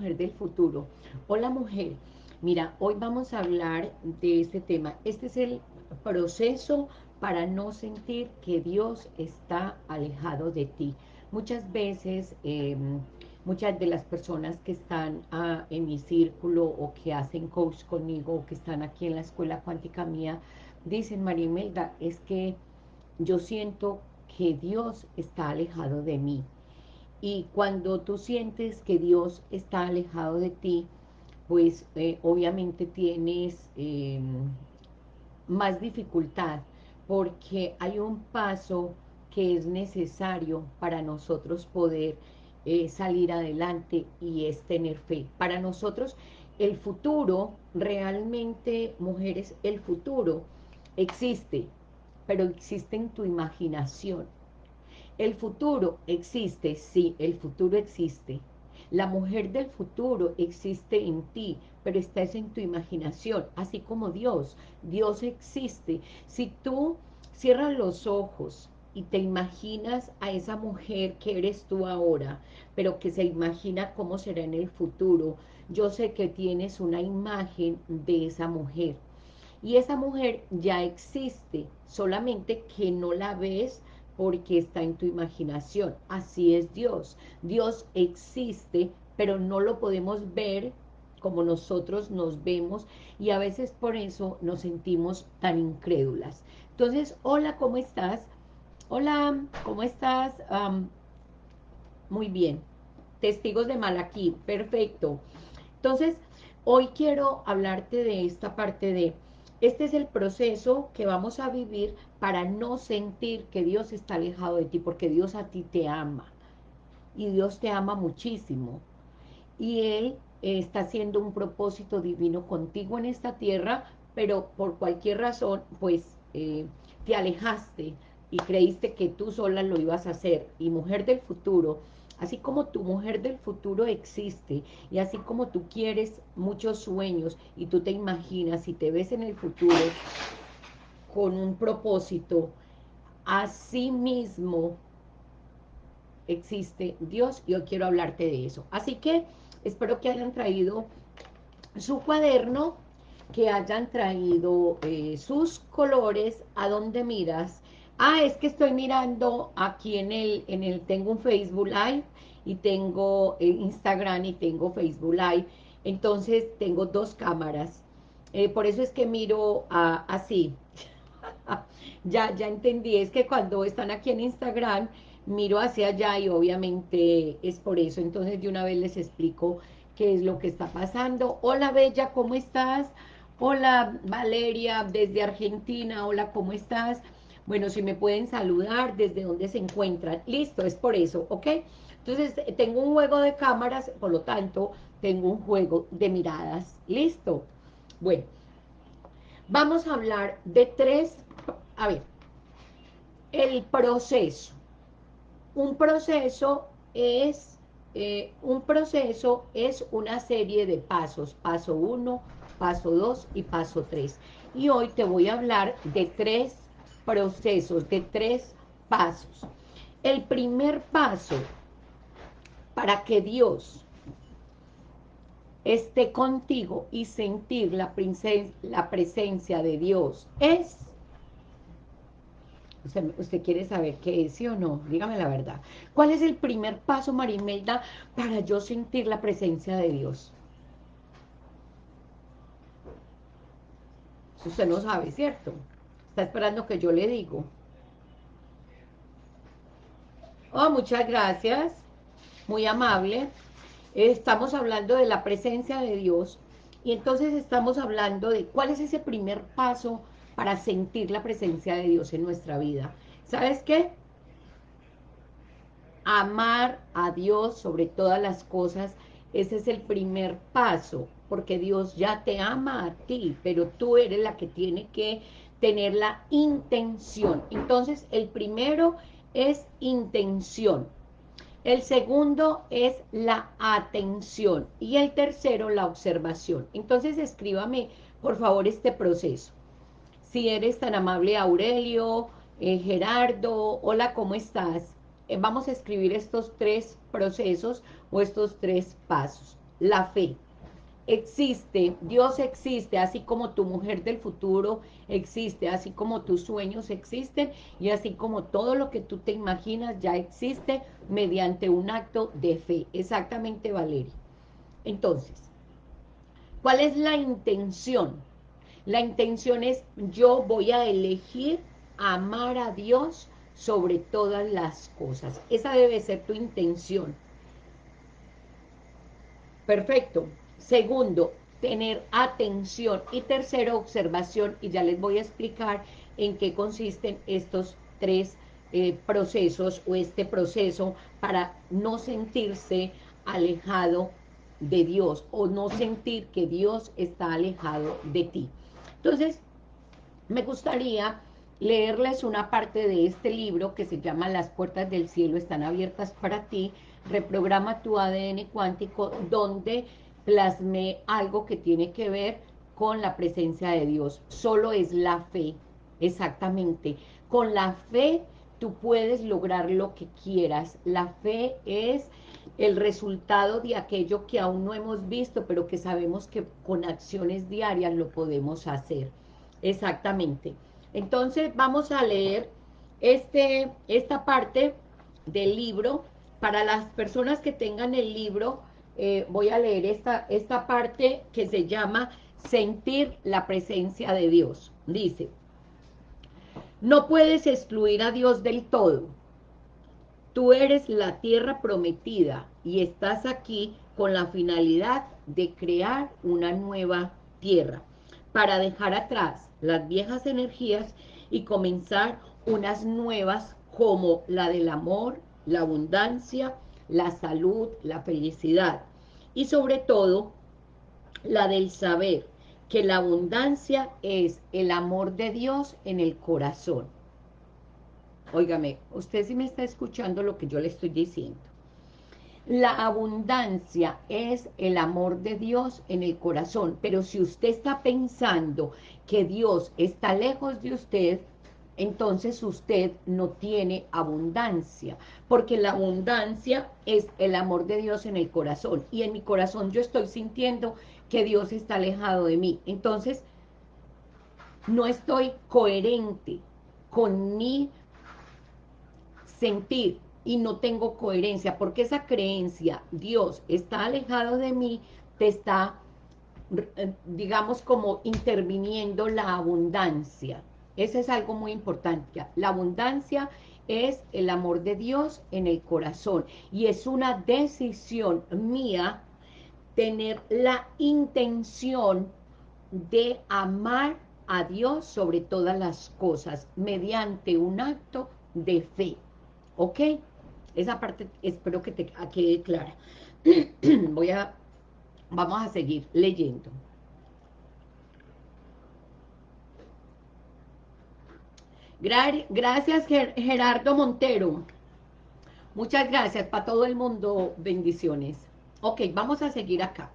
del futuro. Hola mujer, mira, hoy vamos a hablar de este tema. Este es el proceso para no sentir que Dios está alejado de ti. Muchas veces, em, muchas de las personas que están ah, en mi círculo o que hacen coach conmigo o que están aquí en la escuela cuántica mía, dicen, María Imelda, es que yo siento que Dios está alejado de mí. Y cuando tú sientes que Dios está alejado de ti, pues eh, obviamente tienes em, más dificultad porque hay un paso que es necesario para nosotros poder eh, salir adelante y es tener fe. Para nosotros el futuro, realmente, mujeres, el futuro existe, pero existe en tu imaginación. El futuro existe, sí, el futuro existe. La mujer del futuro existe en ti, pero está en tu imaginación, así como Dios. Dios existe. Si tú cierras los ojos y te imaginas a esa mujer que eres tú ahora, pero que se imagina cómo será en el futuro, yo sé que tienes una imagen de esa mujer. Y esa mujer ya existe, solamente que no la ves porque está en tu imaginación. Así es Dios. Dios existe, pero no lo podemos ver como nosotros nos vemos y a veces por eso nos sentimos tan incrédulas. Entonces, hola, ¿cómo estás? Hola, ¿cómo estás? muy bien. Testigos de Malaquí, perfecto. Entonces, hoy quiero hablarte de esta parte de, este es el proceso que vamos a vivir para no sentir que Dios está alejado de ti, porque Dios a ti te ama. Y Dios te ama muchísimo. Y Él está haciendo un propósito divino contigo en esta tierra, pero por cualquier razón, pues eh, te alejaste y creíste que tú sola lo ibas a hacer. Y mujer del futuro, así como tu mujer del futuro existe, y así como tú quieres muchos sueños, y tú te imaginas y te ves en el futuro con un propósito, así mismo existe Dios, y hoy quiero hablarte de eso. Así que espero que hayan traído su cuaderno, que hayan traído eh, sus colores, a donde miras. Ah, es que estoy mirando aquí en el, en el, tengo un Facebook Live y tengo eh, Instagram y tengo Facebook Live. Entonces tengo dos cámaras. Eh, por eso es que miro así. ya, ya entendí, es que cuando están aquí en Instagram, miro hacia allá y obviamente es por eso. Entonces de una vez les explico qué es lo que está pasando. Hola Bella, ¿cómo estás? Hola Valeria, desde Argentina, hola, ¿cómo estás? Bueno, si me pueden saludar, desde dónde se encuentran. Listo, es por eso, ¿ok? Entonces, tengo un juego de cámaras, por lo tanto, tengo un juego de miradas. ¿Listo? Bueno, vamos a hablar de tres, a ver, el proceso. Un proceso es, eh, un proceso es una serie de pasos. Paso uno, paso 2 y paso 3. Y hoy te voy a hablar de tres procesos, de tres pasos. El primer paso para que Dios esté contigo y sentir la, la presencia de Dios es... Usted, quiere saber qué es, sí o no? Dígame la verdad. ¿Cuál es el primer paso, Marimelda, para yo sentir la presencia de Dios? Usted no sabe, ¿cierto? Está esperando que yo le digo. Oh, muchas gracias. Muy amable. Estamos hablando de la presencia de Dios. Y entonces estamos hablando de cuál es ese primer paso para sentir la presencia de Dios en nuestra vida. ¿Sabes qué? Amar a Dios sobre todas las cosas, ese es el primer paso porque Dios ya te ama a ti, pero tú eres la que tiene que tener la intención. Entonces, el primero es intención. El segundo es la atención. Y el tercero, la observación. Entonces, escríbame, por favor, este proceso. Si eres tan amable, Aurelio, eh, Gerardo, hola, ¿cómo estás? Eh, vamos a escribir estos tres procesos o estos tres pasos. la fe. Existe, Dios existe, así como tu mujer del futuro existe, así como tus sueños existen y así como todo lo que tú te imaginas ya existe mediante un acto de fe. Exactamente, Valeria. Entonces, ¿cuál es la intención? La intención es yo voy a elegir amar a Dios sobre todas las cosas. Esa debe ser tu intención. Perfecto. Segundo, tener atención. Y tercero, observación. Y ya les voy a explicar en qué consisten estos tres eh, procesos o este proceso para no sentirse alejado de Dios o no sentir que Dios está alejado de ti. Entonces, me gustaría leerles una parte de este libro que se llama Las puertas del cielo están abiertas para ti, reprograma tu ADN cuántico, donde plasmé algo que tiene que ver con la presencia de Dios. Solo es la fe, exactamente. Con la fe tú puedes lograr lo que quieras. La fe es el resultado de aquello que aún no hemos visto, pero que sabemos que con acciones diarias lo podemos hacer. Exactamente. Entonces vamos a leer este, esta parte del libro. Para las personas que tengan el libro, eh, voy a leer esta, esta parte que se llama Sentir la presencia de Dios. Dice, no puedes excluir a Dios del todo. Tú eres la tierra prometida y estás aquí con la finalidad de crear una nueva tierra para dejar atrás las viejas energías y comenzar unas nuevas como la del amor, la abundancia, la salud, la felicidad y sobre todo la del saber que la abundancia es el amor de Dios en el corazón. Óigame, usted sí me está escuchando lo que yo le estoy diciendo. La abundancia es el amor de Dios en el corazón, pero si usted está pensando que Dios está lejos de usted, entonces usted no tiene abundancia, porque la abundancia es el amor de Dios en el corazón, y en mi corazón yo estoy sintiendo que Dios está alejado de mí, entonces no estoy coherente con mi sentir, y no tengo coherencia, porque esa creencia, Dios está alejado de mí, te está, eh, digamos, como interviniendo la abundancia. Eso es algo muy importante. La abundancia es el amor de Dios en el corazón y es una decisión mía tener la intención de amar a Dios sobre todas las cosas mediante un acto de fe. ¿Ok? Esa parte espero que te quede clara. Voy a, vamos a seguir leyendo. Gracias Gerardo Montero. Muchas gracias para todo el mundo. Bendiciones. Ok, vamos a seguir acá.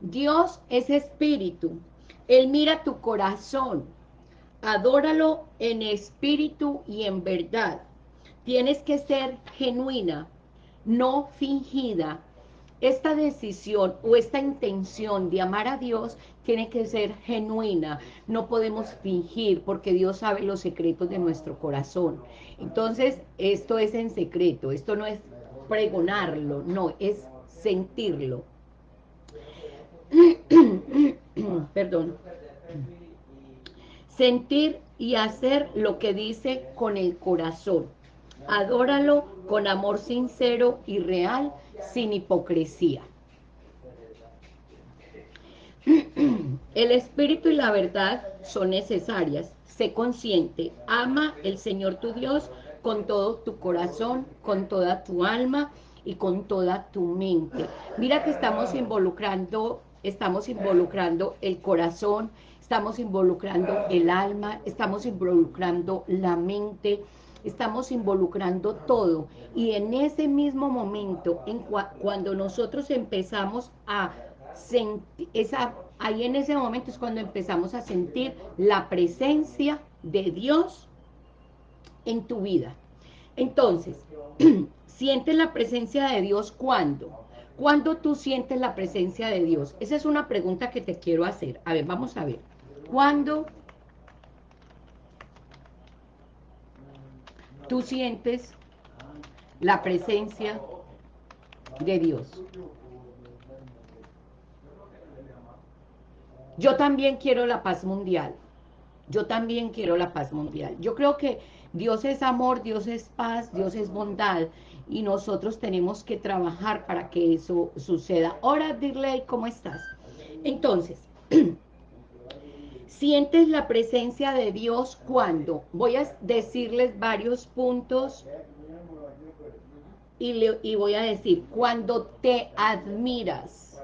Dios es espíritu. Él mira tu corazón. Adóralo en espíritu y en verdad. Tienes que ser genuina, no fingida. Esta decisión o esta intención de amar a Dios tiene que ser genuina. No podemos fingir porque Dios sabe los secretos de nuestro corazón. Entonces, esto es en secreto. Esto no es pregonarlo, no, es sentirlo. Perdón. Sentir y hacer lo que dice con el corazón adóralo con amor sincero y real, sin hipocresía. El espíritu y la verdad son necesarias. Sé consciente, ama el Señor tu Dios con todo tu corazón, con toda tu alma y con toda tu mente. Mira que estamos involucrando, estamos involucrando el corazón, estamos involucrando el alma, estamos involucrando la mente, estamos involucrando todo y en ese mismo momento, en cuando nosotros empezamos a sentir, esa, ahí en ese momento es cuando empezamos a sentir la presencia de Dios en tu vida. Entonces, sientes la presencia de Dios cuando? ¿Cuándo tú sientes la presencia de Dios? Esa es una pregunta que te quiero hacer. A ver, vamos a ver. ¿Cuándo tú sientes la presencia de Dios? Yo también quiero la paz mundial. Yo también quiero la paz mundial. Yo creo que Dios es amor, Dios es paz, Dios es bondad y nosotros tenemos que trabajar para que eso suceda. Hola, Dirley, ¿cómo estás? Entonces, sientes la presencia de Dios cuando, voy a decirles varios puntos y, y voy a decir, cuando te admiras,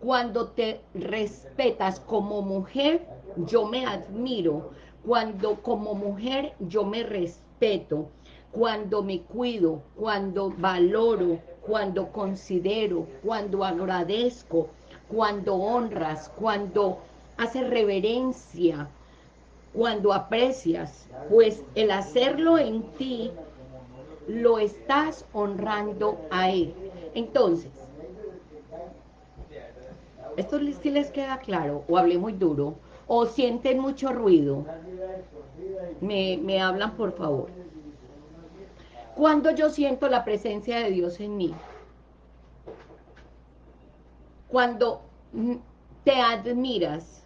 cuando te respetas como mujer, yo me admiro, cuando como mujer yo me respeto, cuando me cuido, cuando valoro, cuando considero, cuando agradezco, cuando honras, cuando haces reverencia, cuando aprecias, pues el hacerlo en ti, lo estás honrando a Él. Entonces, ¿esto sí les queda claro? ¿O hablé muy duro? ¿O sienten mucho ruido? Me, me hablan, por favor. Cuando yo siento la presencia de Dios en mí, cuando te admiras,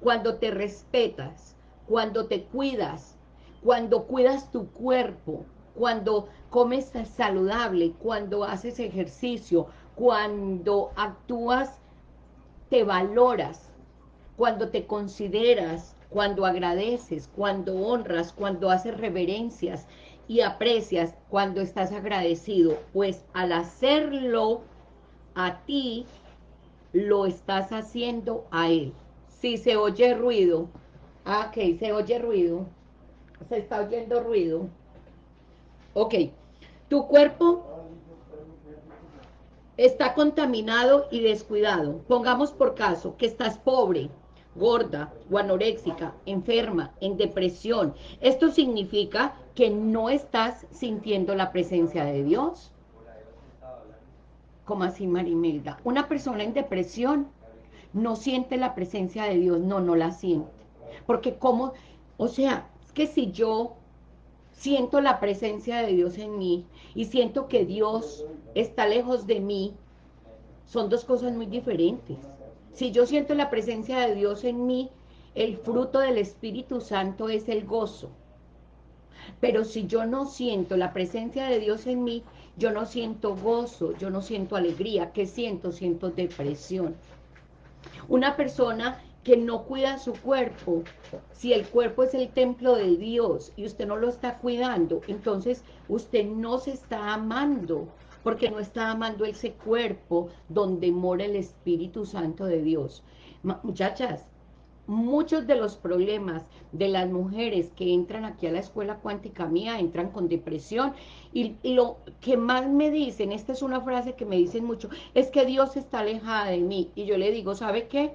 cuando te respetas, cuando te cuidas, cuando cuidas tu cuerpo, cuando comes saludable, cuando haces ejercicio, cuando actúas, te valoras, cuando te consideras, cuando agradeces, cuando honras, cuando haces reverencias, y aprecias cuando estás agradecido, pues al hacerlo a ti, lo estás haciendo a él. Si se oye ruido, ah, ok, se oye ruido, se está oyendo ruido, ok, tu cuerpo está contaminado y descuidado. Pongamos por caso que estás pobre, gorda o anoréxica, enferma, en depresión. Esto significa que no estás sintiendo la presencia de Dios. ¿Cómo así, Marimelda? Una persona en depresión no siente la presencia de Dios, no, no la siente. Porque como, o sea, es que si yo siento la presencia de Dios en mí y siento que Dios está lejos de mí, son dos cosas muy diferentes. Si yo siento la presencia de Dios en mí, el fruto del Espíritu Santo es el gozo. Pero si yo no siento la presencia de Dios en mí, yo no siento gozo, yo no siento alegría. ¿Qué siento? Siento depresión. Una persona que no cuida su cuerpo, si el cuerpo es el templo de Dios y usted no lo está cuidando, entonces usted no se está amando, porque no está amando ese cuerpo donde mora el Espíritu Santo de Dios. Muchachas, muchos de los problemas de las mujeres que entran aquí a la escuela cuántica mía, entran con depresión, y, lo que más me dicen, esta es una frase que me dicen mucho, es que Dios está alejada de mí, y yo le digo, ¿sabe qué?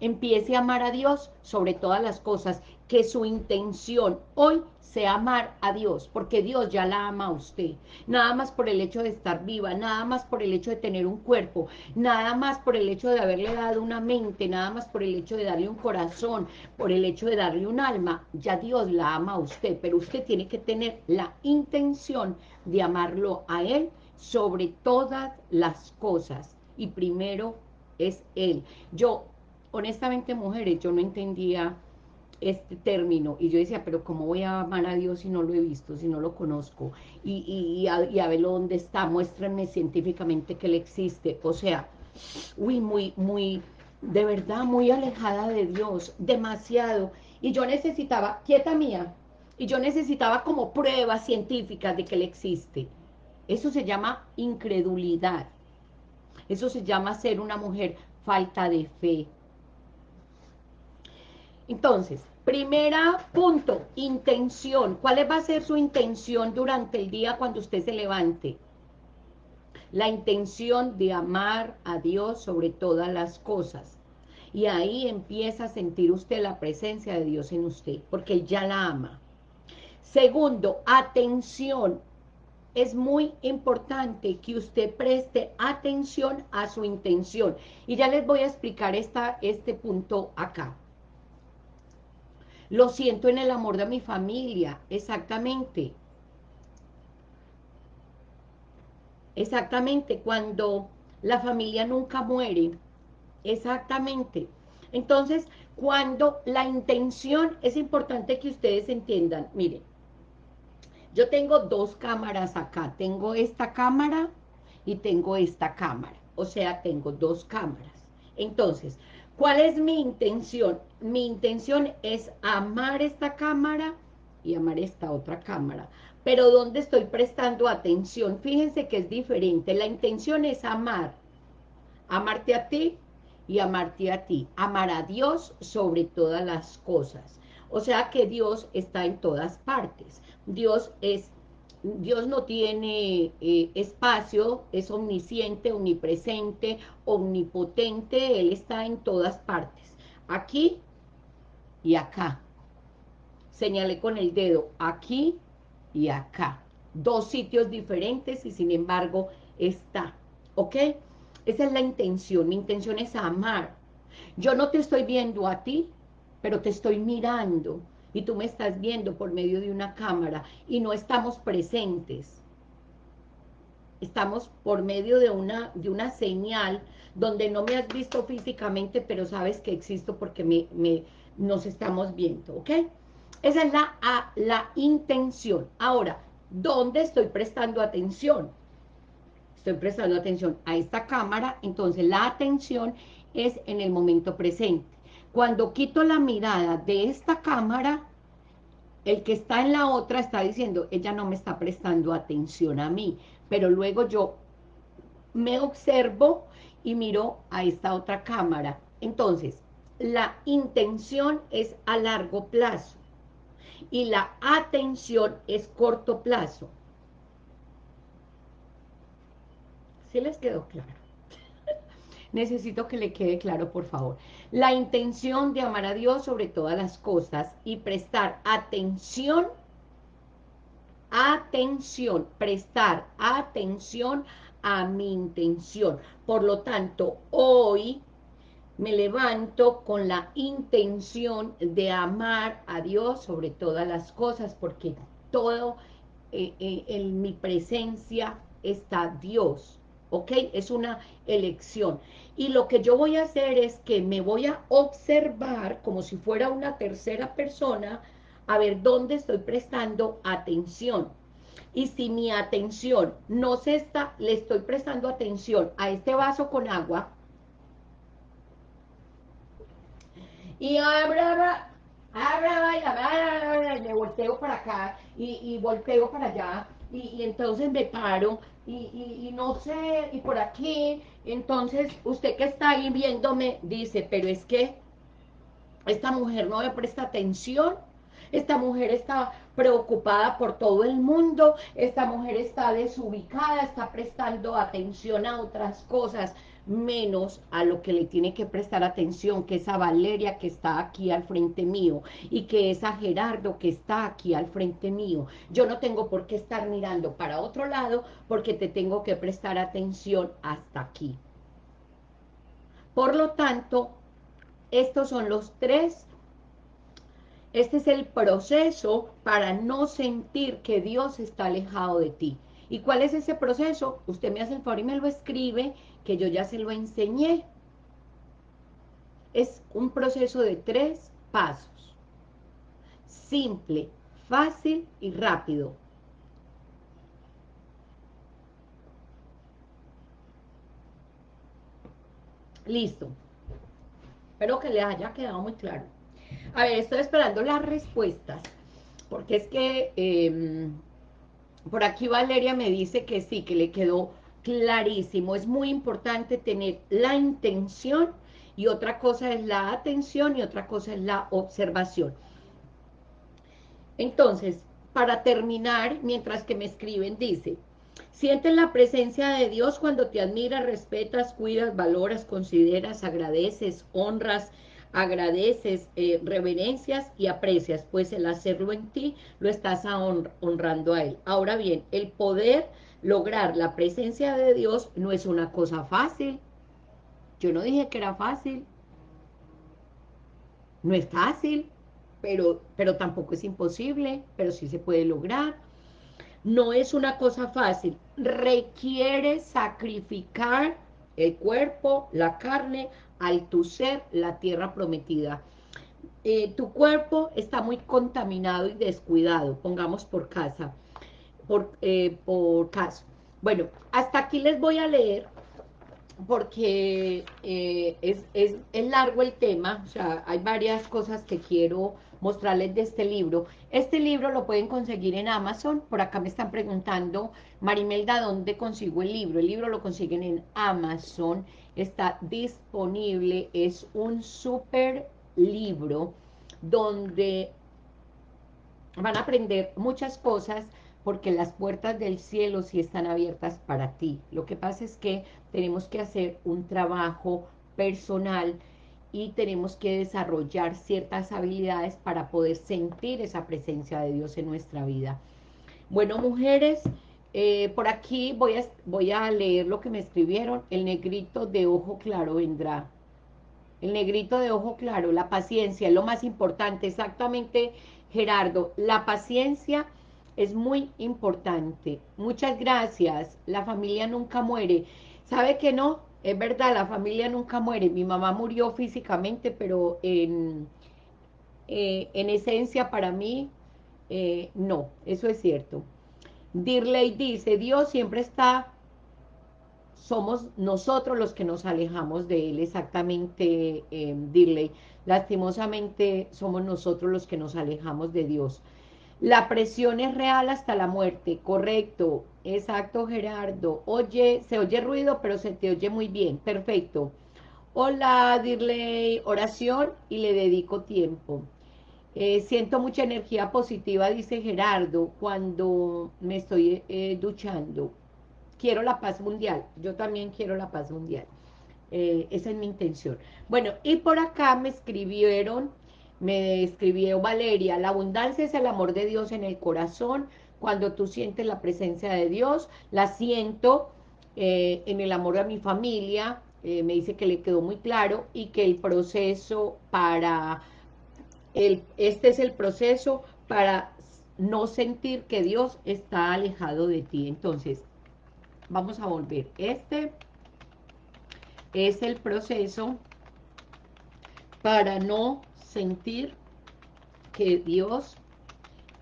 Empiece a amar a Dios sobre todas las cosas, que su intención hoy sea amar a Dios, porque Dios ya la ama a usted, nada más por el hecho de estar viva, nada más por el hecho de tener un cuerpo, nada más por el hecho de haberle dado una mente, nada más por el hecho de darle un corazón, por el hecho de darle un alma, ya Dios la ama a usted, pero usted tiene que tener la intención de amarlo a Él sobre todas las cosas, y primero es Él. Yo, honestamente, mujeres, yo no entendía este término, y yo decía, pero ¿cómo voy a amar a Dios si no lo he visto, si no lo conozco? Y, y, a, ver dónde está, muéstrenme científicamente que Él existe, o sea, uy, muy, muy, de verdad, muy alejada de Dios, demasiado, y yo necesitaba, quieta mía, y yo necesitaba como pruebas científicas de que Él existe. Eso se llama incredulidad, eso se llama ser una mujer falta de fe. Entonces, Primera punto, intención. ¿Cuál va a ser su intención durante el día cuando usted se levante? La intención de amar a Dios sobre todas las cosas. Y ahí empieza a sentir usted la presencia de Dios en usted, porque ya la ama. Segundo, atención. es muy importante que usted preste atención a su intención. Y ya les voy a explicar esta, este punto acá. Lo siento en el amor de mi familia, exactamente. Exactamente, cuando la familia nunca muere, exactamente. Entonces, cuando la intención, es importante que ustedes entiendan, miren, yo tengo dos cámaras acá, tengo esta cámara y tengo esta cámara, o sea, tengo dos cámaras. Entonces, ¿cuál es mi intención? Mi intención es amar esta cámara y amar esta otra cámara. Pero ¿dónde estoy prestando atención? Fíjense que es diferente. La intención es amar. Amarte a ti y amarte a ti. Amar a Dios sobre todas las cosas. O sea que Dios está en todas partes. Dios es Dios no tiene eh, espacio, es omnisciente, omnipresente, omnipotente, Él está en todas partes. Aquí y acá. Señale con el dedo, aquí y acá. Dos sitios diferentes y sin embargo está. ¿Ok? Esa es la intención. Mi intención es amar. Yo no te estoy viendo a ti, pero te estoy mirando y tú me estás viendo por medio de una cámara y no estamos presentes. Estamos por medio de una, de una señal donde no me has visto físicamente, pero sabes que existo porque me, me, nos estamos viendo, ¿ok? Esa es la, a, la intención. Ahora, ¿dónde estoy prestando atención? Estoy prestando atención a esta cámara, entonces la atención es en el momento presente. Cuando quito la mirada de esta cámara, el que está en la otra está diciendo, ella no me está prestando atención a mí, pero luego yo me observo y miro a esta otra cámara. Entonces, la intención es a largo plazo y la atención es corto plazo. ¿Sí les quedó claro? Necesito que le quede claro, por favor. La intención de amar a Dios sobre todas las cosas y prestar atención, atención, prestar atención a mi intención. Por lo tanto, hoy me levanto con la intención de amar a Dios sobre todas las cosas, porque todo eh, eh, en mi presencia está Dios. ¿Ok? Es una elección. Y lo que yo voy a hacer es que me voy a observar como si fuera una tercera persona, a ver dónde estoy prestando atención. Y si mi atención no se está, le estoy prestando atención a este vaso con agua, y abra, abra, me volteo para acá y, y volteo para allá, y, y entonces me paro y, no sé, y por aquí, entonces usted que está ahí viéndome dice, pero es que esta mujer no me presta atención, esta mujer está preocupada por todo el mundo, esta mujer está desubicada, está prestando atención a otras cosas, menos a lo que le tiene que prestar atención, que es a Valeria que está aquí al frente mío y que es a Gerardo que está aquí al frente mío. Yo no tengo por qué estar mirando para otro lado porque te tengo que prestar atención hasta aquí. Por lo tanto, estos son los tres este es el proceso para no sentir que Dios está alejado de ti. ¿Y cuál es ese proceso? Usted me hace el favor y me lo escribe que yo ya se lo enseñé. Es un proceso de tres pasos. Simple, fácil y rápido. Listo. Espero que les haya quedado muy claro. A ver, estoy esperando las respuestas, porque es que em, por aquí Valeria me dice que sí, que le quedó clarísimo. Es muy importante tener la intención y otra cosa es la atención y otra cosa es la observación. Entonces, para terminar, mientras que me escriben, dice, sientes la presencia de Dios cuando te admiras, respetas, cuidas, valoras, consideras, agradeces, honras, agradeces, eh, reverencias y aprecias, pues el hacerlo en ti lo estás honrando a Él. Ahora bien, el poder lograr la presencia de Dios no es una cosa fácil. Yo no dije que era fácil. No es fácil, pero, pero tampoco es imposible, pero sí se puede lograr. No es una cosa fácil. Requiere sacrificar el cuerpo, la carne, al tu ser, la tierra prometida. Eh, tu cuerpo está muy contaminado y descuidado, pongamos por casa, por, eh, por caso. Bueno, hasta aquí les voy a leer porque eh, es, es, es, largo el tema, o sea, hay varias cosas que quiero mostrarles de este libro. Este libro lo pueden conseguir en Amazon, por acá me están preguntando, Marimelda, ¿dónde consigo el libro? El libro lo consiguen en Amazon, está disponible, es un súper libro donde van a aprender muchas cosas porque las puertas del cielo sí están abiertas para ti. Lo que pasa es que tenemos que hacer un trabajo personal y tenemos que desarrollar ciertas habilidades para poder sentir esa presencia de Dios en nuestra vida. Bueno, mujeres, eh, por aquí voy a, voy a leer lo que me escribieron. El negrito de ojo claro vendrá. El negrito de ojo claro, la paciencia es lo más importante. Exactamente, Gerardo, la paciencia es muy importante. Muchas gracias. La familia nunca muere. ¿Sabe que no? Es verdad, la familia nunca muere. Mi mamá murió físicamente, pero en, eh, en esencia para mí, eh, no, eso es cierto. Dirley dice, Dios siempre está, somos nosotros los que nos alejamos de Él, exactamente, eh, Dirley. Lastimosamente somos nosotros los que nos alejamos de Dios. La presión es real hasta la muerte, correcto, exacto Gerardo. Oye, se oye ruido, pero se te oye muy bien, perfecto. Hola, Dirley, oración y le dedico tiempo. Eh, siento mucha energía positiva, dice Gerardo, cuando me estoy eh, duchando. Quiero la paz mundial, yo también quiero la paz mundial. Eh, esa es mi intención. Bueno, y por acá me escribieron me escribió Valeria, la abundancia es el amor de Dios en el corazón, cuando tú sientes la presencia de Dios, la siento eh, en el amor a mi familia, eh, me dice que le quedó muy claro y que el proceso para, el, este es el proceso para no sentir que Dios está alejado de ti. Entonces, vamos a volver. Este es el proceso para no sentir que Dios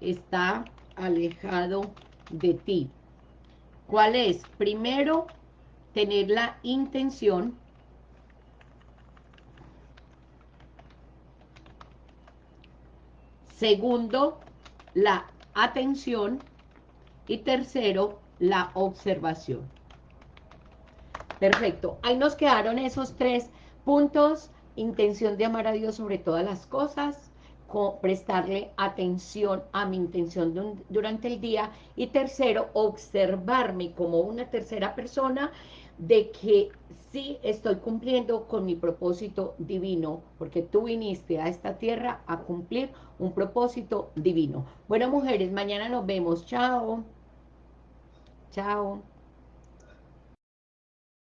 está alejado de ti. ¿Cuál es? Primero, tener la intención Segundo, la atención. Y tercero, la observación. Perfecto. Ahí nos quedaron esos tres puntos intención de amar a Dios sobre todas las cosas, prestarle atención a mi intención durante el día, y tercero, observarme como una tercera persona de que sí estoy cumpliendo con mi propósito divino, porque tú viniste a esta tierra a cumplir un propósito divino. Bueno, mujeres, mañana nos vemos. Chao. Chao.